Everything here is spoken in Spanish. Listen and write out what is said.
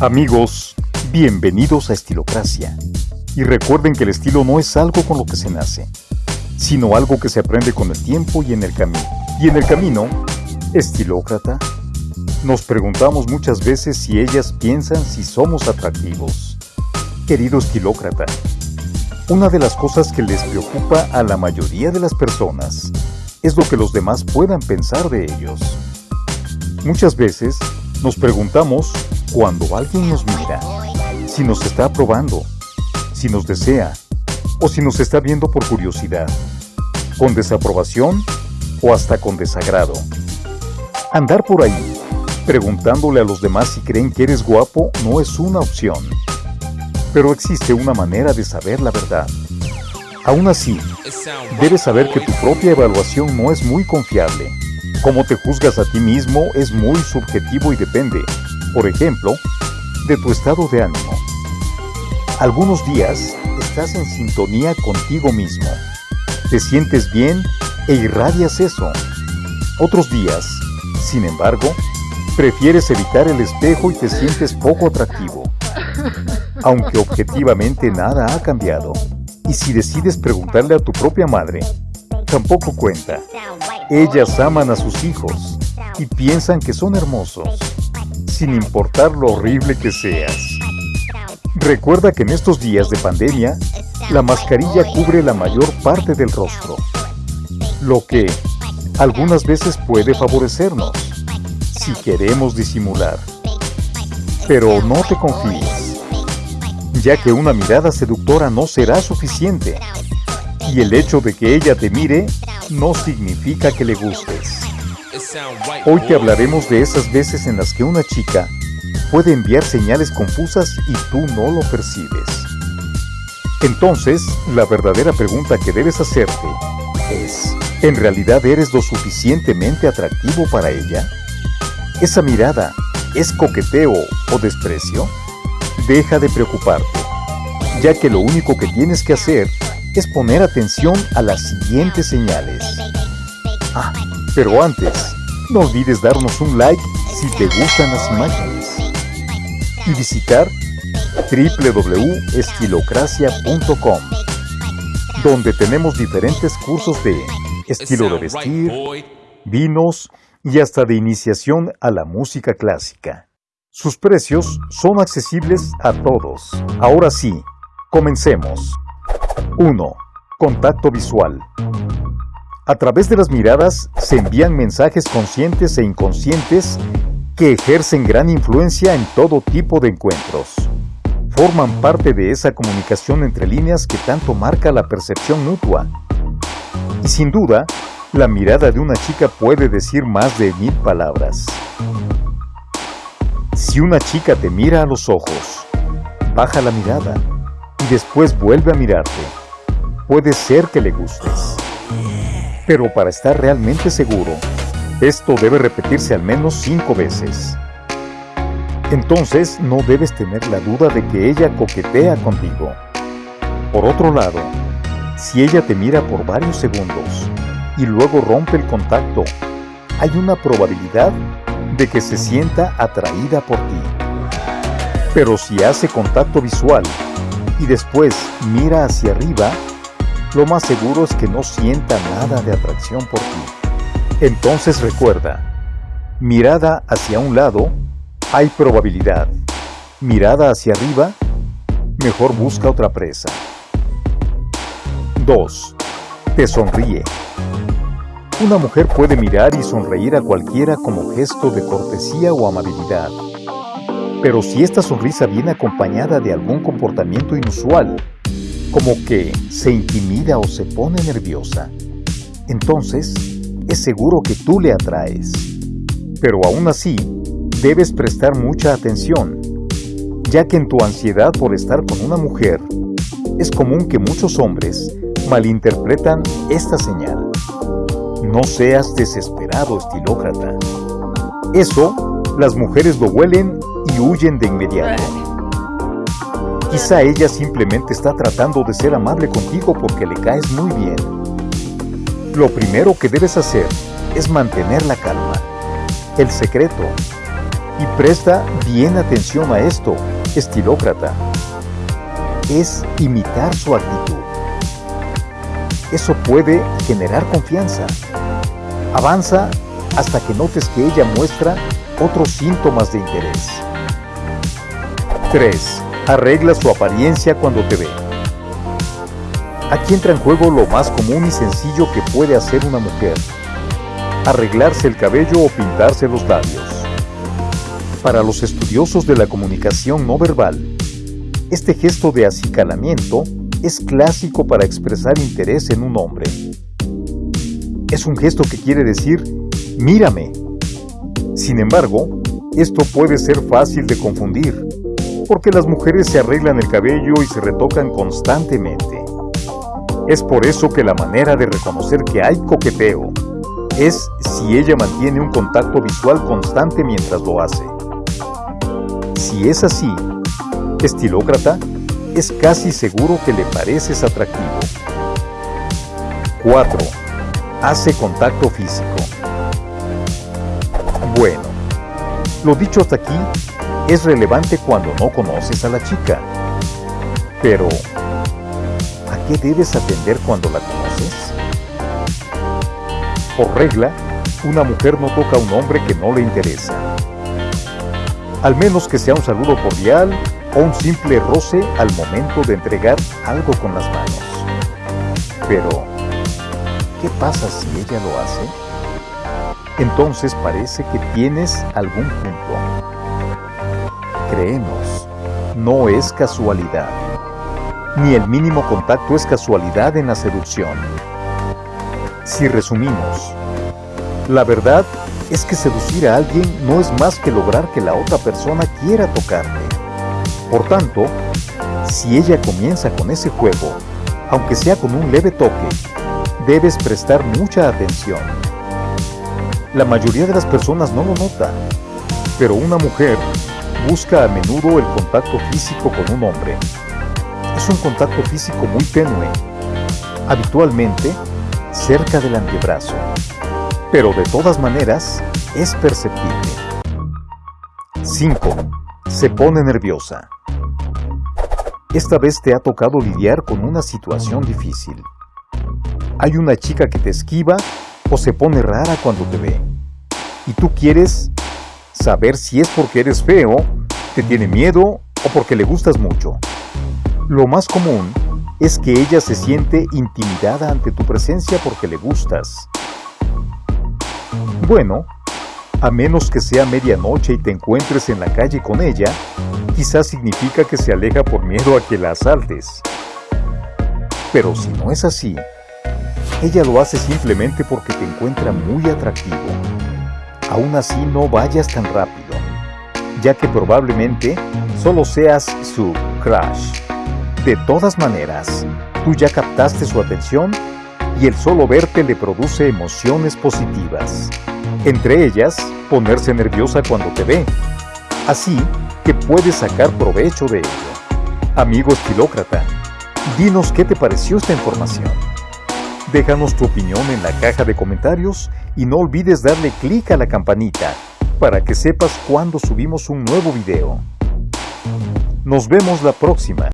Amigos, bienvenidos a Estilocracia. Y recuerden que el estilo no es algo con lo que se nace, sino algo que se aprende con el tiempo y en el camino. Y en el camino, estilócrata, nos preguntamos muchas veces si ellas piensan si somos atractivos. Querido estilócrata, una de las cosas que les preocupa a la mayoría de las personas es lo que los demás puedan pensar de ellos. Muchas veces nos preguntamos cuando alguien nos mira, si nos está aprobando, si nos desea o si nos está viendo por curiosidad, con desaprobación o hasta con desagrado. Andar por ahí preguntándole a los demás si creen que eres guapo no es una opción. Pero existe una manera de saber la verdad. Aún así, debes saber que tu propia evaluación no es muy confiable. Cómo te juzgas a ti mismo es muy subjetivo y depende, por ejemplo, de tu estado de ánimo. Algunos días estás en sintonía contigo mismo. Te sientes bien e irradias eso. Otros días, sin embargo, prefieres evitar el espejo y te sientes poco atractivo. Aunque objetivamente nada ha cambiado. Y si decides preguntarle a tu propia madre, tampoco cuenta. Ellas aman a sus hijos y piensan que son hermosos, sin importar lo horrible que seas. Recuerda que en estos días de pandemia, la mascarilla cubre la mayor parte del rostro, lo que algunas veces puede favorecernos si queremos disimular. Pero no te confíes, ya que una mirada seductora no será suficiente, y el hecho de que ella te mire no significa que le gustes. Hoy te hablaremos de esas veces en las que una chica puede enviar señales confusas y tú no lo percibes. Entonces, la verdadera pregunta que debes hacerte es, ¿en realidad eres lo suficientemente atractivo para ella? ¿Esa mirada es coqueteo o desprecio? Deja de preocuparte, ya que lo único que tienes que hacer es poner atención a las siguientes señales. Ah, pero antes, no olvides darnos un like si te gustan las imágenes y visitar www.estilocracia.com donde tenemos diferentes cursos de estilo de vestir, vinos, y hasta de iniciación a la música clásica. Sus precios son accesibles a todos. Ahora sí, comencemos. 1. Contacto visual. A través de las miradas se envían mensajes conscientes e inconscientes que ejercen gran influencia en todo tipo de encuentros. Forman parte de esa comunicación entre líneas que tanto marca la percepción mutua. Y sin duda, la mirada de una chica puede decir más de mil palabras. Si una chica te mira a los ojos, baja la mirada y después vuelve a mirarte. Puede ser que le gustes. Pero para estar realmente seguro, esto debe repetirse al menos cinco veces. Entonces no debes tener la duda de que ella coquetea contigo. Por otro lado, si ella te mira por varios segundos y luego rompe el contacto, hay una probabilidad de que se sienta atraída por ti. Pero si hace contacto visual y después mira hacia arriba, lo más seguro es que no sienta nada de atracción por ti. Entonces recuerda, mirada hacia un lado, hay probabilidad. Mirada hacia arriba, mejor busca otra presa. 2. Te sonríe. Una mujer puede mirar y sonreír a cualquiera como gesto de cortesía o amabilidad. Pero si esta sonrisa viene acompañada de algún comportamiento inusual, como que se intimida o se pone nerviosa, entonces es seguro que tú le atraes. Pero aún así, debes prestar mucha atención, ya que en tu ansiedad por estar con una mujer, es común que muchos hombres malinterpretan esta señal. No seas desesperado, estilócrata. Eso, las mujeres lo huelen y huyen de inmediato. Quizá ella simplemente está tratando de ser amable contigo porque le caes muy bien. Lo primero que debes hacer es mantener la calma. el secreto. Y presta bien atención a esto, estilócrata. Es imitar su actitud. Eso puede generar confianza. Avanza hasta que notes que ella muestra otros síntomas de interés. 3. Arregla su apariencia cuando te ve. Aquí entra en juego lo más común y sencillo que puede hacer una mujer. Arreglarse el cabello o pintarse los labios. Para los estudiosos de la comunicación no verbal, este gesto de acicalamiento es clásico para expresar interés en un hombre. Es un gesto que quiere decir, mírame. Sin embargo, esto puede ser fácil de confundir, porque las mujeres se arreglan el cabello y se retocan constantemente. Es por eso que la manera de reconocer que hay coqueteo es si ella mantiene un contacto visual constante mientras lo hace. Si es así, estilócrata, es casi seguro que le pareces atractivo. 4. Hace contacto físico. Bueno, lo dicho hasta aquí es relevante cuando no conoces a la chica. Pero, ¿a qué debes atender cuando la conoces? Por regla, una mujer no toca a un hombre que no le interesa. Al menos que sea un saludo cordial o un simple roce al momento de entregar algo con las manos. Pero, ¿qué pasa si ella lo hace? Entonces parece que tienes algún punto. Creemos, no es casualidad. Ni el mínimo contacto es casualidad en la seducción. Si resumimos, la verdad es que seducir a alguien no es más que lograr que la otra persona quiera tocarte. Por tanto, si ella comienza con ese juego, aunque sea con un leve toque, debes prestar mucha atención. La mayoría de las personas no lo nota, pero una mujer busca a menudo el contacto físico con un hombre. Es un contacto físico muy tenue, habitualmente cerca del antebrazo, pero de todas maneras es perceptible. 5. Se pone nerviosa. Esta vez te ha tocado lidiar con una situación difícil. Hay una chica que te esquiva o se pone rara cuando te ve. Y tú quieres saber si es porque eres feo, te tiene miedo o porque le gustas mucho. Lo más común es que ella se siente intimidada ante tu presencia porque le gustas. Bueno, a menos que sea medianoche y te encuentres en la calle con ella, quizás significa que se aleja por miedo a que la asaltes. Pero si no es así, ella lo hace simplemente porque te encuentra muy atractivo. Aún así no vayas tan rápido, ya que probablemente solo seas su crush. De todas maneras, tú ya captaste su atención y el solo verte le produce emociones positivas. Entre ellas, ponerse nerviosa cuando te ve. Así que puedes sacar provecho de ello. Amigo estilócrata, dinos qué te pareció esta información. Déjanos tu opinión en la caja de comentarios y no olvides darle clic a la campanita para que sepas cuando subimos un nuevo video. Nos vemos la próxima.